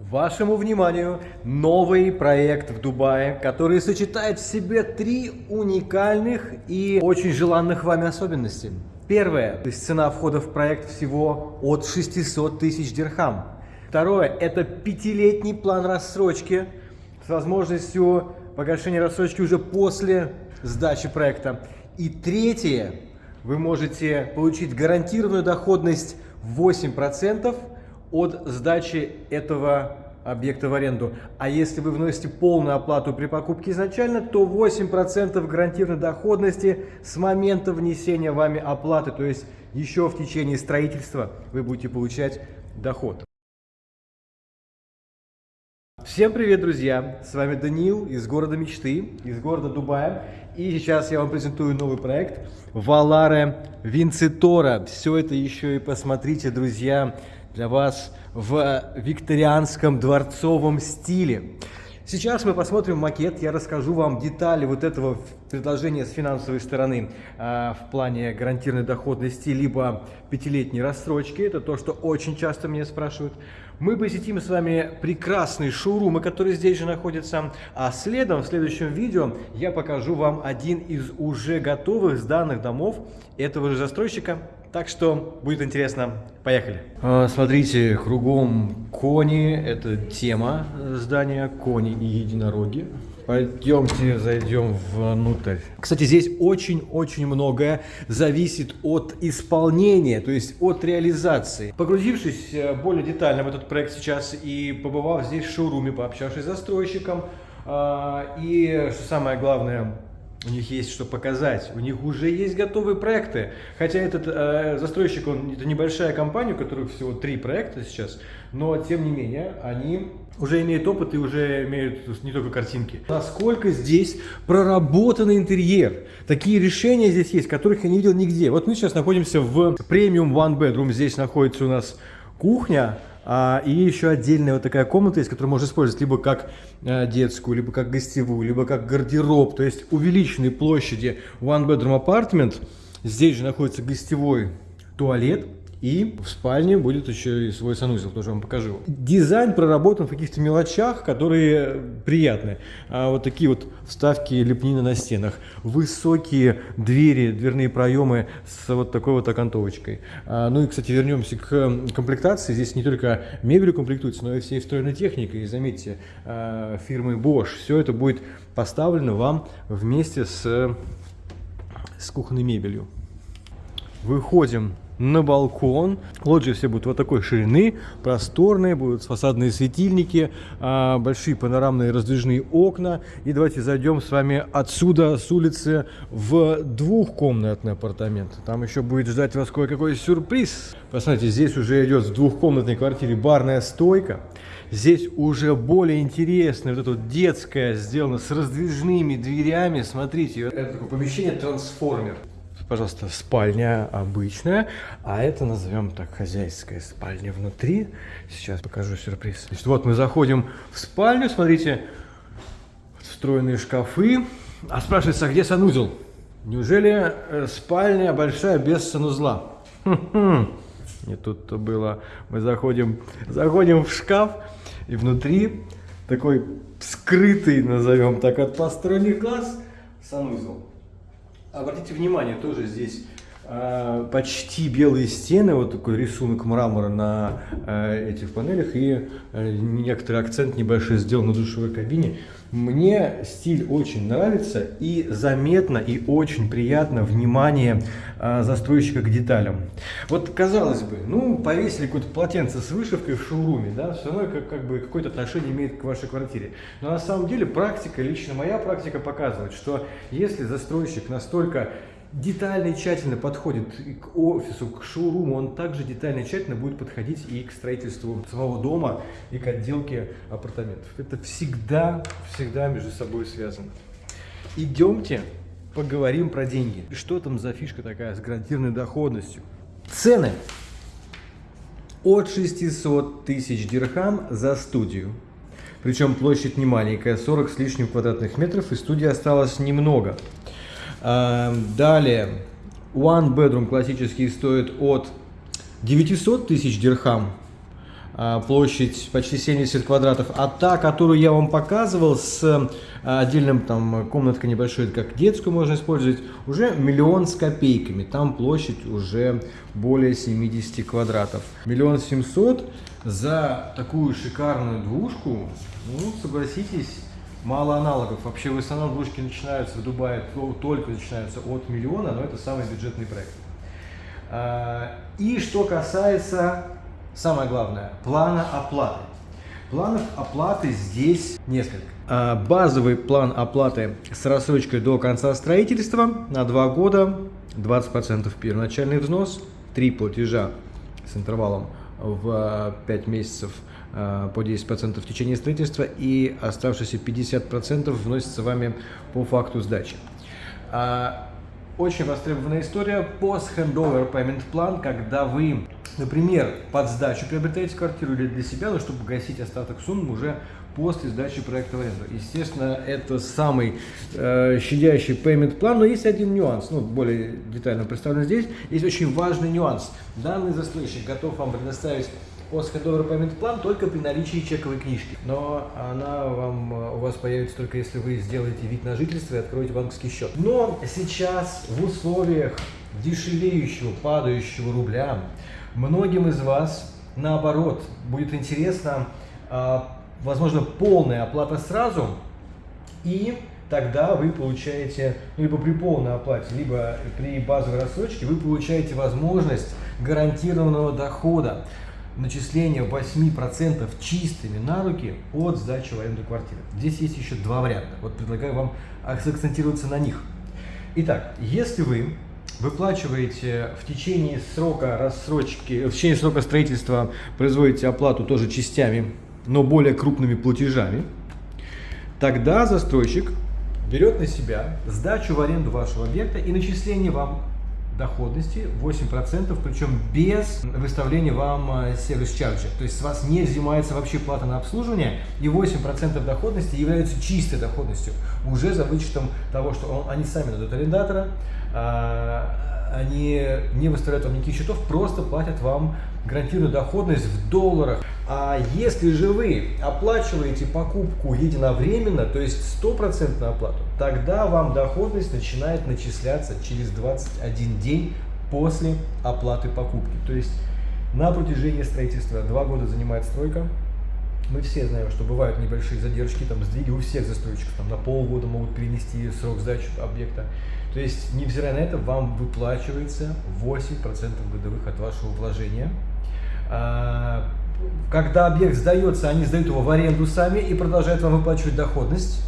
Вашему вниманию новый проект в Дубае, который сочетает в себе три уникальных и очень желанных вами особенности. Первое, то есть цена входа в проект всего от 600 тысяч дирхам. Второе, это пятилетний план рассрочки с возможностью погашения рассрочки уже после сдачи проекта. И третье, вы можете получить гарантированную доходность 8% от сдачи этого объекта в аренду. А если вы вносите полную оплату при покупке изначально, то 8% гарантированной доходности с момента внесения вами оплаты, то есть еще в течение строительства вы будете получать доход. Всем привет, друзья! С вами Даниил из города мечты, из города Дубая. И сейчас я вам презентую новый проект Валаре Винцитора. Все это еще и посмотрите, друзья, для вас в викторианском дворцовом стиле. Сейчас мы посмотрим макет, я расскажу вам детали вот этого предложения с финансовой стороны э, в плане гарантированной доходности, либо пятилетней рассрочки. Это то, что очень часто меня спрашивают. Мы посетим с вами прекрасный шоурум, который здесь же находится. А следом, в следующем видео, я покажу вам один из уже готовых сданных домов этого же застройщика. Так что будет интересно. Поехали. А, смотрите, кругом кони. Это тема здания. Кони и единороги. Пойдемте зайдем внутрь. Кстати, здесь очень-очень многое зависит от исполнения, то есть от реализации. Погрузившись э, более детально в этот проект сейчас и побывав здесь в шоуруме, пообщавшись с застройщиком, а, и, что самое главное, у них есть что показать, у них уже есть готовые проекты. Хотя этот э, застройщик, он это небольшая компания, у которых всего три проекта сейчас, но тем не менее они уже имеют опыт и уже имеют не только картинки. Насколько здесь проработанный интерьер. Такие решения здесь есть, которых я не видел нигде. Вот мы сейчас находимся в премиум one bedroom. Здесь находится у нас кухня, и еще отдельная вот такая комната есть, которую можно использовать либо как а, детскую, либо как гостевую, либо как гардероб. То есть увеличенной площади one bedroom apartment. Здесь же находится гостевой туалет. И в спальне будет еще и свой санузел, тоже вам покажу. Дизайн проработан в каких-то мелочах, которые приятные. А вот такие вот вставки лепнины на стенах. Высокие двери, дверные проемы с вот такой вот окантовочкой. А, ну и, кстати, вернемся к комплектации. Здесь не только мебель комплектуется, но и всей встроенной техникой. И заметьте, а, фирмы Bosch. Все это будет поставлено вам вместе с, с кухонной мебелью. Выходим на балкон. Лоджии все будут вот такой ширины, просторные, будут фасадные светильники, а, большие панорамные раздвижные окна. И давайте зайдем с вами отсюда, с улицы, в двухкомнатный апартамент. Там еще будет ждать вас кое-какой сюрприз. Посмотрите, здесь уже идет в двухкомнатной квартире барная стойка. Здесь уже более интересная, вот это вот детское, сделано с раздвижными дверями. Смотрите, это такое помещение трансформер пожалуйста, спальня обычная, а это назовем так хозяйская спальня внутри. Сейчас покажу сюрприз. Значит, вот мы заходим в спальню, смотрите, встроенные шкафы. А спрашивается, а где санузел? Неужели э, спальня большая без санузла? Не тут-то было. Мы заходим, заходим в шкаф, и внутри такой скрытый, назовем так, от посторонних глаз санузел. Обратите внимание, тоже здесь почти белые стены, вот такой рисунок мрамора на э, этих панелях и э, некоторый акцент небольшой сделан на душевой кабине. Мне стиль очень нравится и заметно и очень приятно внимание а, застройщика к деталям. Вот казалось бы, ну повесили какое-то полотенце с вышивкой в шоуруме, да, все равно как, как бы какое-то отношение имеет к вашей квартире. Но на самом деле практика, лично моя практика показывает, что если застройщик настолько детально и тщательно подходит к офису, к шоуруму, он также детально и тщательно будет подходить и к строительству самого дома, и к отделке апартаментов. Это всегда, всегда между собой связано. Идемте поговорим про деньги. Что там за фишка такая с гарантированной доходностью? Цены от 600 тысяч дирхам за студию. Причем площадь не маленькая, 40 с лишним квадратных метров, и студии осталось немного. Эм, далее, One Bedroom классический стоит от 900 тысяч дирхам. а, площадь почти 70 квадратов, а та, которую я вам показывал с а, отдельным там комнаткой небольшой, как детскую можно использовать, уже миллион с копейками, там площадь уже более 70 квадратов. Миллион семьсот за такую шикарную двушку, ну, согласитесь, мало аналогов. Вообще в основном двушки начинаются в Дубае, только начинаются от миллиона, но это самый бюджетный проект. А, и что касается, самое главное, плана оплаты. Планов оплаты здесь несколько. А, базовый план оплаты с рассрочкой до конца строительства на 2 года, 20% первоначальный взнос, 3 платежа с интервалом в 5 месяцев а, по 10% в течение строительства и оставшиеся 50% вносятся вами по факту сдачи. Очень востребованная история post-handover payment plan, когда вы, например, под сдачу приобретаете квартиру или для себя, но чтобы погасить остаток суммы уже после сдачи проекта в аренду. Естественно, это самый э, щадящий payment план, но есть один нюанс, ну, более детально представлен здесь. Есть очень важный нюанс. Данный застройщик готов вам предоставить Постходовый payment план только при наличии чековой книжки. Но она вам, э, у вас появится только если вы сделаете вид на жительство и откроете банковский счет. Но сейчас в условиях дешевеющего, падающего рубля, многим из вас, наоборот, будет интересно, а, возможно, полная оплата сразу и тогда вы получаете, ну, либо при полной оплате, либо при базовой рассрочке, вы получаете возможность гарантированного дохода начисление 8% чистыми на руки от сдачи в аренду квартиры. Здесь есть еще два варианта. Вот предлагаю вам акцентироваться на них. Итак, если вы выплачиваете в течение срока рассрочки, в течение срока строительства производите оплату тоже частями, но более крупными платежами, тогда застройщик берет на себя сдачу в аренду вашего объекта и начисление вам доходности 8%, причем без выставления вам э, сервис-чарджа. То есть с вас не взимается вообще плата на обслуживание, и 8% доходности являются чистой доходностью, уже за вычетом того, что он, они сами дадут арендатора, а, они не выставляют вам никаких счетов, просто платят вам гарантированную доходность в долларах. А если же вы оплачиваете покупку единовременно, то есть стопроцентную оплату, тогда вам доходность начинает начисляться через 21 день после оплаты покупки. То есть на протяжении строительства два года занимает стройка. Мы все знаем, что бывают небольшие задержки, там сдвиги у всех застройщиков, там на полгода могут перенести срок сдачи объекта. То есть, невзирая на это, вам выплачивается 8% годовых от вашего вложения. А, когда объект сдается, они сдают его в аренду сами и продолжают вам выплачивать доходность.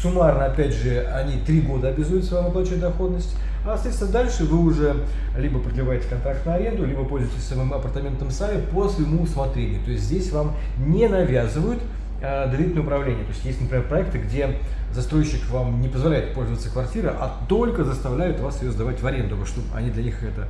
Суммарно, опять же, они три года обязуются вам выплачивать доходность. А, соответственно, дальше вы уже либо продлеваете контракт на аренду, либо пользуетесь самым апартаментом сами по своему усмотрению. То есть здесь вам не навязывают а, доверительное управление. То есть есть, например, проекты, где застройщик вам не позволяет пользоваться квартирой, а только заставляют вас ее сдавать в аренду, чтобы они для них это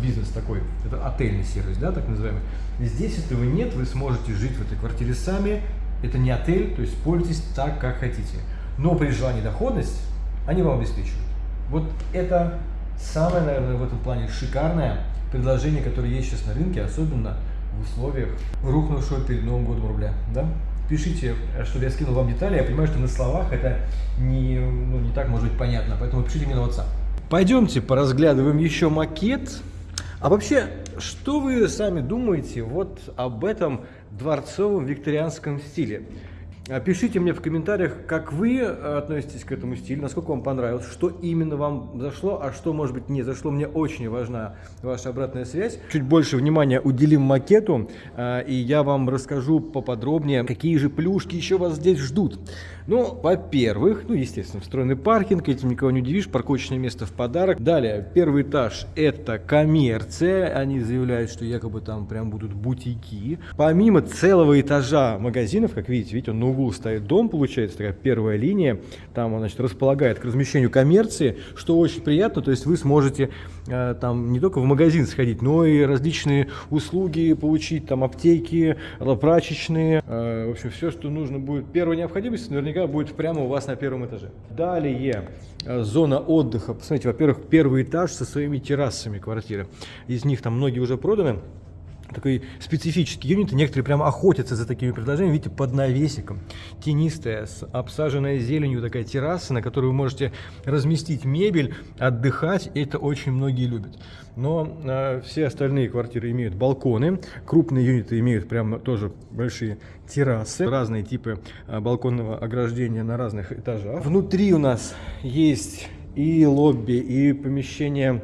бизнес такой, это отельный сервис, да, так называемый. Здесь этого нет, вы сможете жить в этой квартире сами, это не отель, то есть пользуйтесь так, как хотите. Но при желании доходность они вам обеспечивают. Вот это самое, наверное, в этом плане шикарное предложение, которое есть сейчас на рынке, особенно в условиях рухнувшего перед Новым годом рубля. Да? Пишите, чтобы я скинул вам детали. Я понимаю, что на словах это не, ну, не так может быть понятно, поэтому пишите мне на WhatsApp. Пойдемте поразглядываем еще макет. А вообще, что вы сами думаете вот об этом дворцовом викторианском стиле? Пишите мне в комментариях, как вы э, относитесь к этому стилю, насколько вам понравилось, что именно вам зашло, а что, может быть, не зашло. Мне очень важна ваша обратная связь. Чуть больше внимания уделим макету, э, и я вам расскажу поподробнее, какие же плюшки еще вас здесь ждут. Ну, во-первых, ну, естественно, встроенный паркинг, этим никого не удивишь, парковочное место в подарок. Далее, первый этаж – это коммерция, они заявляют, что якобы там прям будут бутики. Помимо целого этажа магазинов, как видите, видите, он углу стоит дом, получается, такая первая линия, там он, значит, располагает к размещению коммерции, что очень приятно, то есть вы сможете э, там не только в магазин сходить, но и различные услуги получить, там аптеки, прачечные, э, в общем, все, что нужно будет. Первая необходимость наверняка наверняка будет прямо у вас на первом этаже. Далее, э, зона отдыха. Посмотрите, во-первых, первый этаж со своими террасами квартиры. Из них там многие уже проданы. Такой специфический юнит, и некоторые прям охотятся за такими предложениями, видите, под навесиком, тенистая, с обсаженная зеленью такая терраса, на которой вы можете разместить мебель, отдыхать, это очень многие любят. Но э, все остальные квартиры имеют балконы, крупные юниты имеют прям тоже большие террасы, разные типы э, балконного ограждения на разных этажах. Внутри у нас есть и лобби, и помещение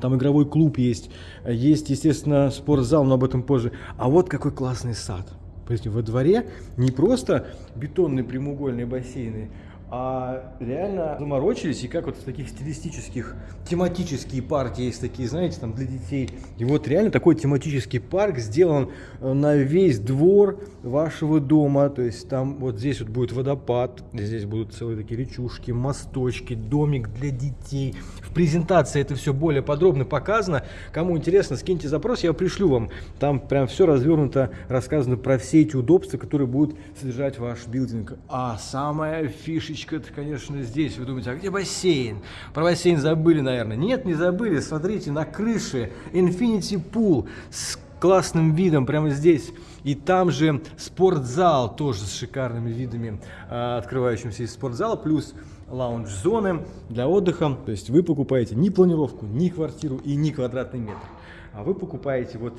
там игровой клуб есть, есть, естественно, спортзал, но об этом позже. А вот какой классный сад. Посмотрите, во дворе не просто бетонные прямоугольные бассейны, а реально заморочились, и как вот в таких стилистических, тематические парки есть такие, знаете, там для детей. И вот реально такой тематический парк сделан э, на весь двор вашего дома, то есть там вот здесь вот будет водопад, здесь будут целые такие речушки, мосточки, домик для детей. В презентации это все более подробно показано. Кому интересно, скиньте запрос, я пришлю вам. Там прям все развернуто, рассказано про все эти удобства, которые будут содержать ваш билдинг. А самая фишечка это, конечно, здесь. Вы думаете, а где бассейн? Про бассейн забыли, наверное. Нет, не забыли. Смотрите, на крыше Infinity Pool с классным видом прямо здесь. И там же спортзал тоже с шикарными видами, а, открывающимся из спортзала, плюс лаунж-зоны для отдыха. То есть вы покупаете ни планировку, ни квартиру и ни квадратный метр. А вы покупаете вот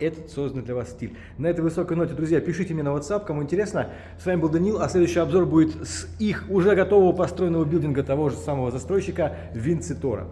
этот созданный для вас стиль. На этой высокой ноте, друзья, пишите мне на WhatsApp, кому интересно. С вами был Данил, а следующий обзор будет с их уже готового построенного билдинга того же самого застройщика Винцитора.